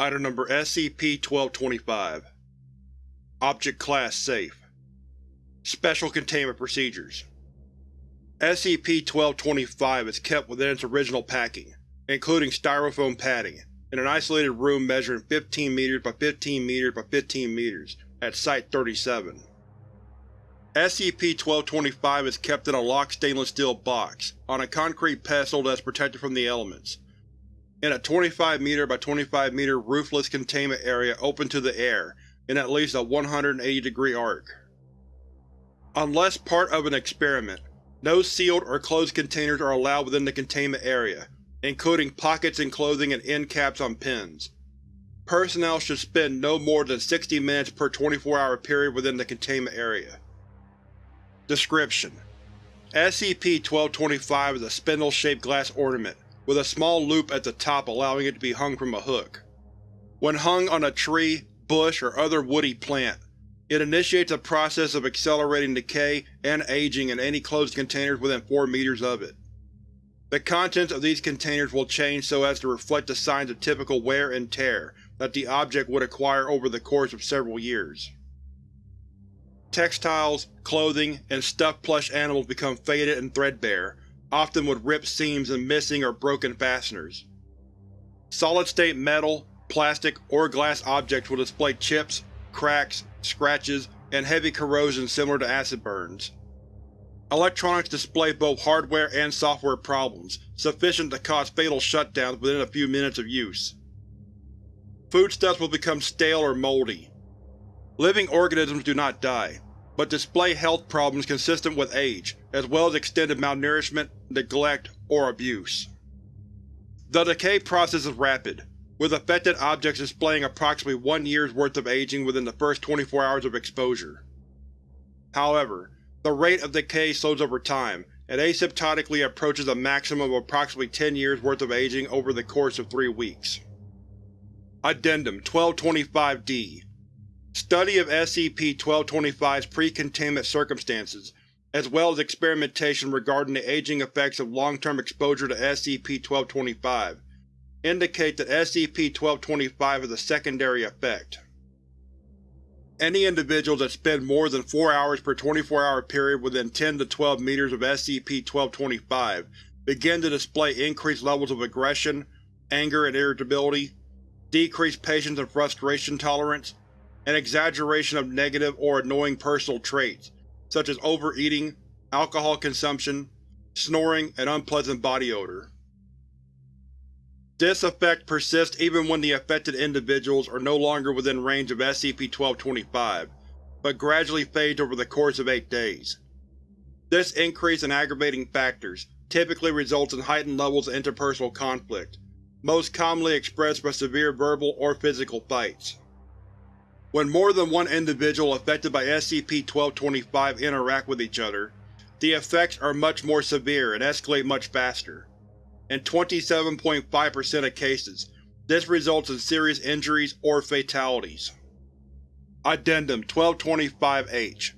Item Number SCP-1225 Object Class Safe. Special Containment Procedures. SCP-1225 is kept within its original packing, including styrofoam padding, in an isolated room measuring 15 meters by 15 meters by 15 meters at Site-37. SCP-1225 is kept in a locked stainless steel box, on a concrete pedestal that is protected from the elements, in a 25 meter by 25 meter roofless containment area open to the air in at least a 180 degree arc. Unless part of an experiment, no sealed or closed containers are allowed within the containment area, including pockets and clothing and end caps on pins. Personnel should spend no more than 60 minutes per 24-hour period within the containment area. Description: SCP-1225 is a spindle-shaped glass ornament, with a small loop at the top allowing it to be hung from a hook. When hung on a tree, bush, or other woody plant, it initiates a process of accelerating decay and aging in any closed containers within 4 meters of it. The contents of these containers will change so as to reflect the signs of typical wear and tear that the object would acquire over the course of several years. Textiles, clothing, and stuffed plush animals become faded and threadbare, often with ripped seams and missing or broken fasteners. Solid-state metal, plastic, or glass objects will display chips, cracks, scratches, and heavy corrosion similar to acid burns. Electronics display both hardware and software problems, sufficient to cause fatal shutdowns within a few minutes of use. Foodstuffs will become stale or moldy, Living organisms do not die, but display health problems consistent with age, as well as extended malnourishment, neglect, or abuse. The decay process is rapid, with affected objects displaying approximately one year's worth of aging within the first 24 hours of exposure. However, the rate of decay slows over time, and asymptotically approaches a maximum of approximately 10 years worth of aging over the course of three weeks. Addendum 1225-D Study of SCP-1225's pre-containment circumstances, as well as experimentation regarding the aging effects of long-term exposure to SCP-1225, indicate that SCP-1225 has a secondary effect. Any individuals that spend more than 4 hours per 24-hour period within 10 to 12 meters of SCP-1225 begin to display increased levels of aggression, anger and irritability, decreased patience and frustration tolerance, an exaggeration of negative or annoying personal traits, such as overeating, alcohol consumption, snoring, and unpleasant body odor. This effect persists even when the affected individuals are no longer within range of SCP-1225, but gradually fades over the course of eight days. This increase in aggravating factors typically results in heightened levels of interpersonal conflict, most commonly expressed by severe verbal or physical fights. When more than one individual affected by SCP-1225 interact with each other, the effects are much more severe and escalate much faster. In 27.5% of cases, this results in serious injuries or fatalities. Addendum 1225-H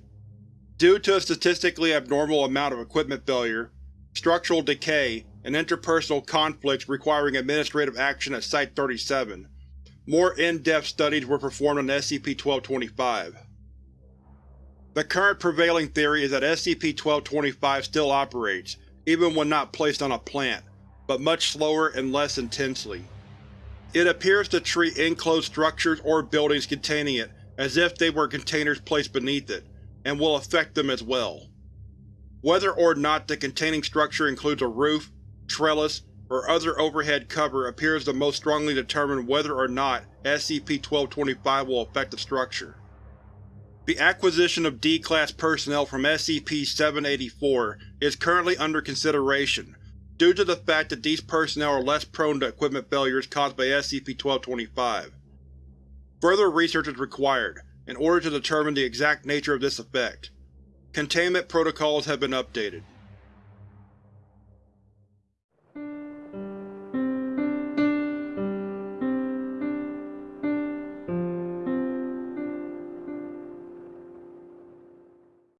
Due to a statistically abnormal amount of equipment failure, structural decay, and interpersonal conflicts requiring administrative action at Site-37, more in-depth studies were performed on SCP-1225. The current prevailing theory is that SCP-1225 still operates, even when not placed on a plant, but much slower and less intensely. It appears to treat enclosed structures or buildings containing it as if they were containers placed beneath it, and will affect them as well. Whether or not the containing structure includes a roof, trellis, or other overhead cover appears to most strongly determine whether or not SCP-1225 will affect the structure. The acquisition of D-Class personnel from SCP-784 is currently under consideration, due to the fact that these personnel are less prone to equipment failures caused by SCP-1225. Further research is required, in order to determine the exact nature of this effect. Containment protocols have been updated.